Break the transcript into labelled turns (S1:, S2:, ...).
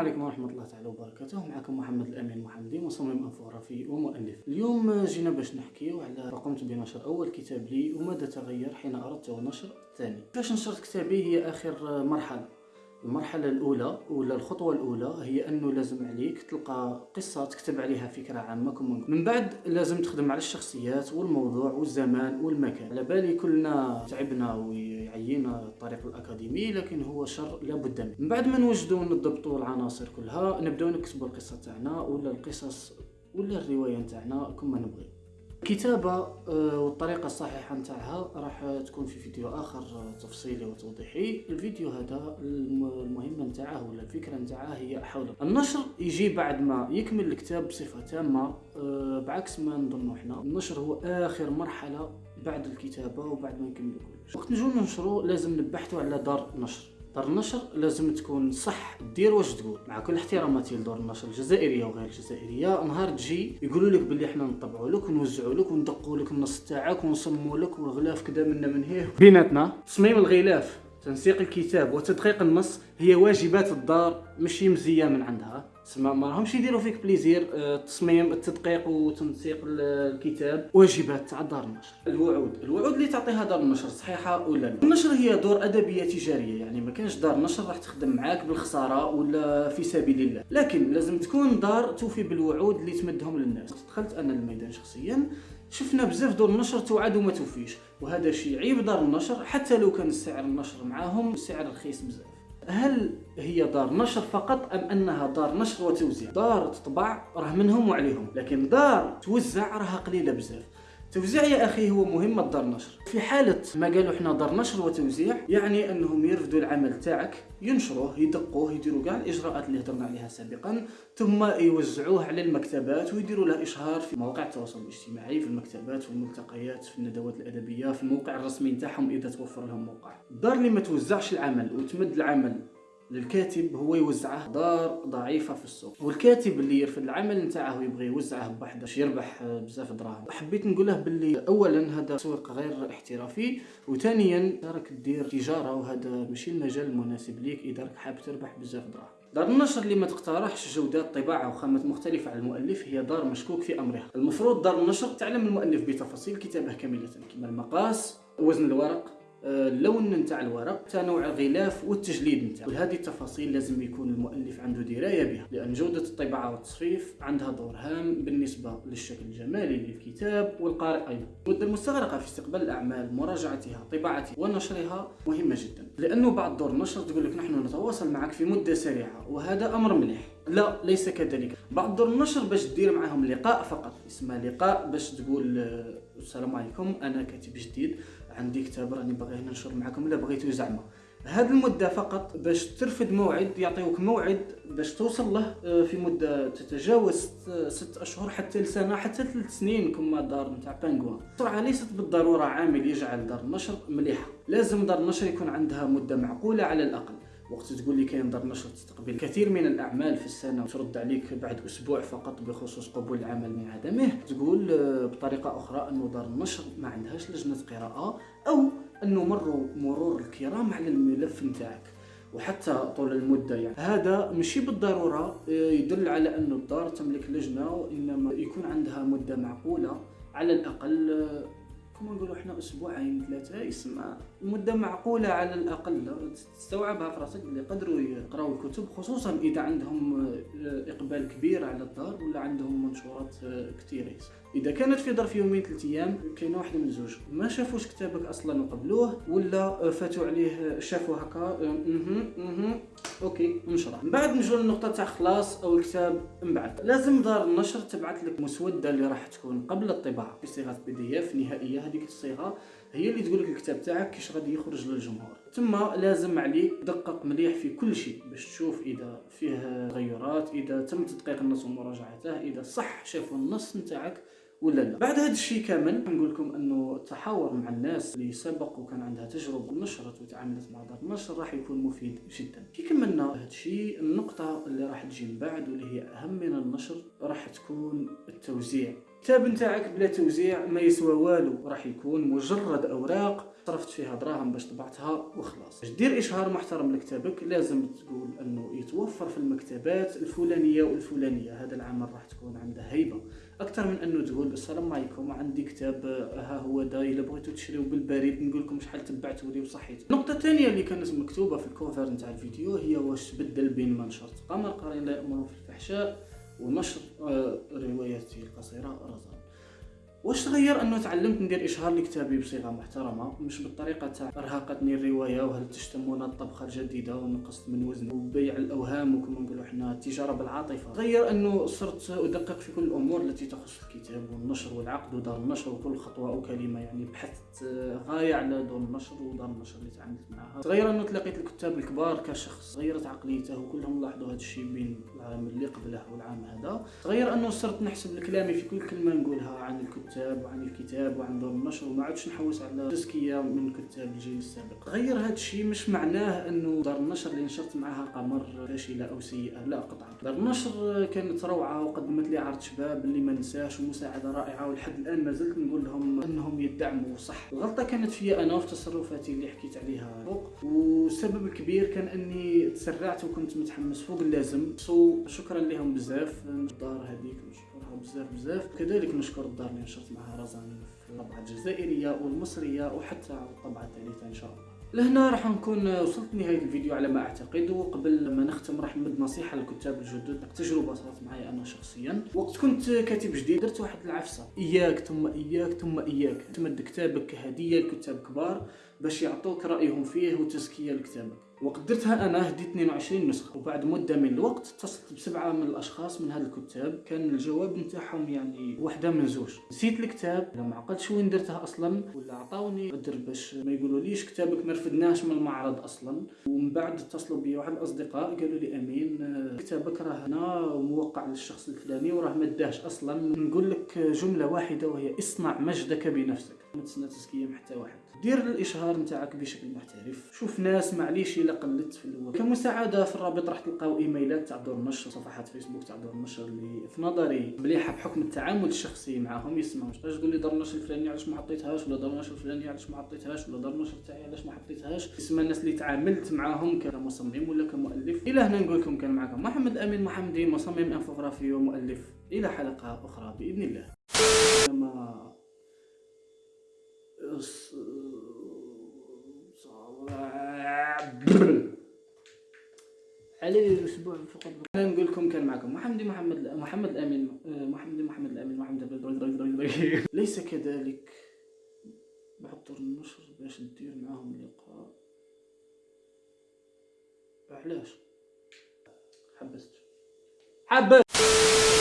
S1: عليكم ورحمة الله تعالى وبركاته. معكم محمد الأمين محمدي مصمم انفوغرافي ومؤلف. اليوم جينا باش نحكيو على قمت بنشر أول كتاب لي وماذا تغير حين أردت نشر الثاني كيفاش نشرت كتابي هي آخر مرحلة. المرحلة الأولى ولا الخطوة الأولى هي أنه لازم عليك تلقى قصة تكتب عليها فكرة عامة كم من بعد لازم تخدم على الشخصيات والموضوع والزمان والمكان. على بالي كلنا تعبنا ويعينا الطريق الأكاديمي لكن هو شر لابد منه. من بعد ما نوجدوا ونضبطوا العناصر كلها نبداو نكتبوا القصة تاعنا ولا القصص ولا الرواية تاعنا كما نبغي. الكتابة آه، والطريقة الصحيحة نتاعها راح تكون في فيديو آخر آه، تفصيلي وتوضيحي. الفيديو هذا المهمة نتاعه ولا الفكرة نتاعه هي حول النشر. يجي بعد ما يكمل الكتاب بصفة تامة آه، بعكس ما نظنوا إحنا. النشر هو آخر مرحلة بعد الكتابة وبعد ما نكمل كلش وقت نجو ننشرو لازم نبحثوا على دار نشر. دار النشر لازم تكون صح دير واش تقول. مع كل احتراماتي لدور النشر الجزائرية وغير الجزائرية نهار تجي يقولوا لك باللي إحنا نطبعوا لك ونوزعوا لك وندقوا لك النص تاعك ونصموا لك والغلاف كذا منا من هيه. بيناتنا تصميم الغلاف تنسيق الكتاب وتدقيق النص هي واجبات الدار ماشي مزيه من عندها. تسمى ما راهمش يديروا فيك بليزير التصميم آه، التدقيق وتنسيق الكتاب. واجبات تاع دار النشر. الوعود. الوعود اللي تعطيها دار النشر صحيحة ولا لا؟ النشر هي دور أدبية تجارية يعني ما كانش دار نشر راح تخدم معاك بالخسارة ولا في سبيل الله. لكن لازم تكون دار توفي بالوعود اللي تمدهم للناس. دخلت أنا الميدان شخصيا شفنا بزاف دور النشر توعد وما توفيش. وهذا شيء عيب دار النشر حتى لو كان السعر النشر معاهم سعر رخيص بزاف. هل هي دار نشر فقط أم أنها دار نشر وتوزيع؟ دار تطبع راه منهم وعليهم لكن دار توزع راها قليلة بزاف. توزيع يا أخي هو مهمة دار نشر. في حالة ما قالوا إحنا دار نشر وتوزيع يعني أنهم يرفدوا العمل تاعك ينشروه يدقوه يديروا كاع الإجراءات اللي هضرنا عليها سابقا ثم يوزعوه على المكتبات ويديروا له إشهار في مواقع التواصل الاجتماعي في المكتبات في الملتقيات في الندوات الأدبية في الموقع الرسمي نتاعهم إذا توفر لهم موقع. الدار اللي ما توزعش العمل وتمد العمل للكاتب هو يوزعه دار ضعيفة في السوق. والكاتب اللي يرفض العمل نتاعه ويبغي يوزعه بوحده باش يربح بزاف دراهم. حبيت نقوله باللي اولا هذا تسويق غير احترافي وثانيا راك دير تجارة وهذا ماشي المجال المناسب ليك إذا راك حاب تربح بزاف دراهم. دار النشر اللي ما تقترحش جودات طباعة وخامات مختلفة على المؤلف هي دار مشكوك في أمرها. المفروض دار النشر تعلم المؤلف بتفاصيل كتابه كاملة كما المقاس وزن الورق اللون نتاع الورق تنوع الغلاف والتجليد نتاعو وهذه التفاصيل لازم يكون المؤلف عنده دراية بها لأن جودة الطباعة والتصريف عندها دور هام بالنسبة للشكل الجمالي للكتاب والقارئ أيضا. المده المستغرقة في استقبال الأعمال مراجعتها طباعتها ونشرها مهمة جدا. لأنه بعض دور النشر تقول لك نحن نتواصل معك في مدة سريعة وهذا أمر مليح. لا ليس كذلك. بعض دور النشر باش دير معهم لقاء فقط اسمه لقاء باش تقول آه، السلام عليكم أنا كاتب جديد. عندي كتاب راني باغي ننشر معكم إلا بغيتو زعما. هذه المدة فقط باش ترفد موعد يعطيوك موعد باش توصل له آه، في مدة تتجاوز ست أشهر حتى لسنة حتى ثلاث سنين كما دار نتاع بانغوان. السرعه ليست بالضرورة عامل يجعل دار النشر مليحة. لازم دار النشر يكون عندها مدة معقولة على الأقل. وقت تقول لي كاين دار نشر تستقبل كثير من الأعمال في السنة وترد عليك بعد أسبوع فقط بخصوص قبول العمل من عدمه. تقول آه، بطريقة أخرى انه دار النشر ما عندهاش لجنة قراءة أو أنه مروا مرور الكرام على الملف نتاعك وحتى طول المدة يعني. هذا ماشي بالضرورة آه، يدل على انه الدار تملك لجنة وإنما يكون عندها مدة معقولة على الأقل آه، كما نقولوا إحنا أسبوعين ثلاثة يسمى مدة معقولة على الأقل تستوعبها في راسك اللي يقدروا يقراوا الكتب خصوصا إذا عندهم آه، إقبال كبير على الدار ولا عندهم منشورات آه، كثيرة. إذا كانت في ظرف يومين ثلاث أيام كاينة واحدة من زوج. ما شافوش كتابك أصلا وقبلوه ولا فاتوا عليه شافوا هكا أها أها okay نشرح من بعد نجو للنقطة تاع خلاص أو الكتاب من بعد. لازم دار النشر تبعث لك مسودة اللي راح تكون قبل الطباعة. في صيغة PDF نهائية هذيك الصيغة. هي اللي تقول لك الكتاب تاعك كيش غادي يخرج للجمهور. ثم لازم عليك دقق مليح في كل شيء باش تشوف إذا فيه تغيرات إذا تم تدقيق النص ومراجعته إذا صح شافوا النص نتاعك ولا لا. بعد هذا الشيء كامل نقول لكم إنه التحاور مع الناس اللي سبق وكان عندها تجربة ونشرت وتعاملت مع دار النشر راح يكون مفيد جدا. كي كملنا هذا الشيء النقطة اللي راح تجي من بعد واللي هي أهم من النشر راح تكون التوزيع. الكتاب نتاعك بلا توزيع ما يسوى والو. راح يكون مجرد أوراق صرفت فيها دراهم باش طبعتها وخلاص. باش دير إشهار محترم لكتابك لازم تقول أنه يتوفر في المكتبات الفلانية والفلانية. هذا العمل راح تكون عنده هيبة. أكثر من أنه تقول السلام عليكم عندي كتاب ها هو دا إلا بغيتو تشريو بالبريد نقول لكم شحال تبعتوا لي وصحيت. النقطه الثانية اللي كانت مكتوبة في الكوفر نتاع الفيديو هي واش تبدل بين منشر قمر قرين لا يامرون في الفحشاء. ونشر آه، رواياتي القصيره رزان واش تغير انه تعلمت ندير اشهار لكتابي بصيغة محترمة؟ مش بالطريقة تاع ارهقتني الرواية وهل تشتمون الطبخة الجديدة ونقصت من وزني وبيع الاوهام وكما نقولوا إحنا التجاره بالعاطفة. غير انه صرت ادقق في كل الأمور التي تخص الكتاب والنشر والعقد ودار النشر وكل خطوة أو كلمة يعني بحثت غاية على دور النشر ودار النشر اللي تعاملت معها تغير انه تلاقيت الكتاب الكبار كشخص. غيرت عقليته وكلهم لاحظوا هذا الشيء بين العام اللي قبله والعام هذا. تغير انه صرت نحسب كلامي في كل كلمة نقولها عن الكتاب الكتاب وعن الكتاب وعن دور النشر وما عادش نحوس على تزكية من كتاب الجيل السابق. غير هذا الشيء مش معناه إنه دار النشر اللي نشرت معها قمر فاشله أو سيئة. لا قطعا. دار النشر كانت روعة وقدمت لي عرض شباب اللي ما نساش ومساعدة رائعة ولحد الآن ما زلت نقول لهم إنهم يدعموا صح. الغلطة كانت في أنا وفي تصرفاتي اللي حكيت عليها فوق. والسبب الكبير كان إني تسرعت وكنت متحمس فوق اللازم. سو شكرا لهم بزاف. الدار هذيك نشكرها بزاف بزاف. كذلك نشكر الدار اللي نشرت معها رزان في الطبعة الجزائرية والمصرية وحتى الطبعة الثالثة إن شاء الله. لهنا راح نكون وصلت نهاية الفيديو على ما أعتقد. وقبل ما نختم راح نمد نصيحة للكتاب الجدد. تجربة صارت معي أنا شخصيا. وقت كنت كاتب جديد درت واحد العفسة. إياك ثم إياك ثم إياك. تمد كتابك كهدية لكتاب كبار باش يعطوك رأيهم فيه وتزكية لكتابك. وقدرتها أنا هديت 22 نسخة. وبعد مدة من الوقت اتصلت بسبعة من الأشخاص من هذا الكتاب. كان الجواب نتاعهم يعني واحدة من زوج. نسيت الكتاب. ما عقلتش وين درتها أصلا. ولا عطاوني قدر باش ما يقولوا ليش كتابك ما رفدناش من المعرض أصلا. ومن بعد اتصلوا بي واحد الأصدقاء قالوا لي أمين كتابك راه هنا وموقع للشخص الفلاني وراه ما داش أصلا. نقول لك جملة واحدة وهي اصنع مجدك بنفسك. ما تسنى تزكيه حتى. واحد دير الإشهار نتاعك بشكل محترف. شوف ناس معليش إلا قلت في الأول. كمساعدة في الرابط راح تلقاو إيميلات تاع دور النشر صفحات فيسبوك تاع دور النشر اللي في نظري. مليحة بحكم التعامل الشخصي معاهم يسمعوا أش تقول لي دور النشر الفلاني علاش ما حطيتهاش؟ ولا دور النشر الفلاني علاش ما حطيتهاش؟ ولا دور النشر تاعي علاش ما حطيتهاش؟ يسمى الناس اللي تعاملت معاهم كمصمم ولا كمؤلف. إلى هنا نقول لكم كان معكم محمد أمين محمدي مصمم إنفوغرافي ومؤلف. إلى حلقة أخرى بإذن الله. علي الأسبوع فقط أنا نقول لكم كان معكم محمد محمد محمد الامين محمد محمد الامين محمد ليس كذلك. بحضر النشر باش ندير معاهم لقاء علاش؟ حبست. حبست.